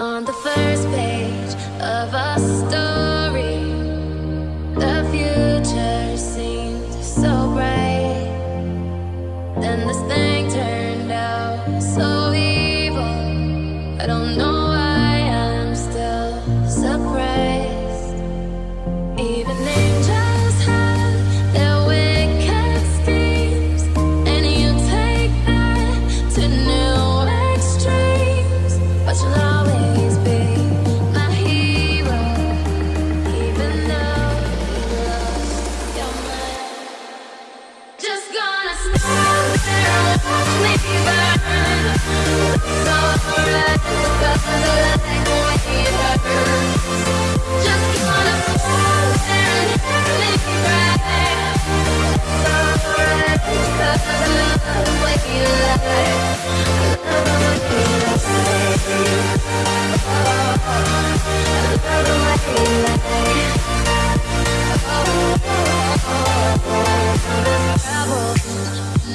On the first page of a story.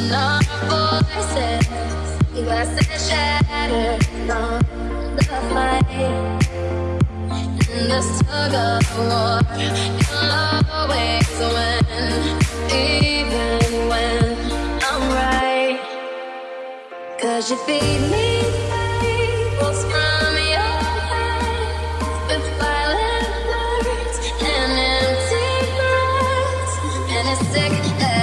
not voices. Shattered the. In this tug of war, you'll always win, even when I'm you feed me from your with violent words and empty and it's sick.